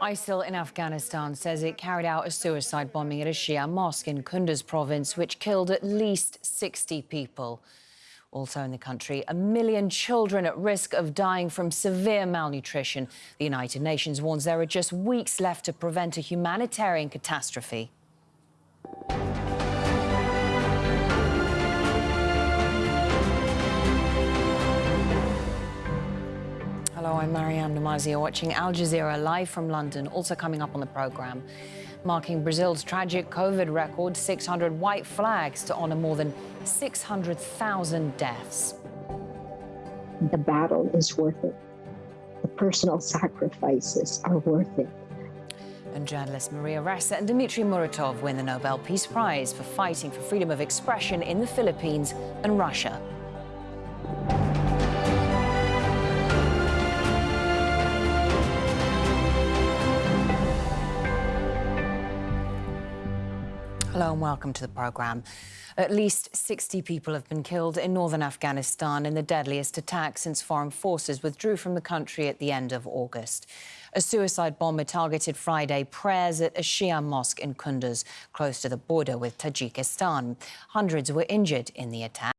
ISIL in Afghanistan says it carried out a suicide bombing at a Shia mosque in Kunduz province, which killed at least 60 people. Also in the country, a million children at risk of dying from severe malnutrition. The United Nations warns there are just weeks left to prevent a humanitarian catastrophe. Hello, I'm Maryam Nemazee. You're watching Al Jazeera live from London. Also coming up on the programme, marking Brazil's tragic COVID record, 600 white flags to honour more than 600,000 deaths. The battle is worth it. The personal sacrifices are worth it. And journalists Maria Ressa and Dmitry Muratov win the Nobel Peace Prize for fighting for freedom of expression in the Philippines and Russia. Hello and welcome to the programme. At least 60 people have been killed in northern Afghanistan in the deadliest attack since foreign forces withdrew from the country at the end of August. A suicide bomber targeted Friday prayers at a Shia mosque in Kunduz, close to the border with Tajikistan. Hundreds were injured in the attack.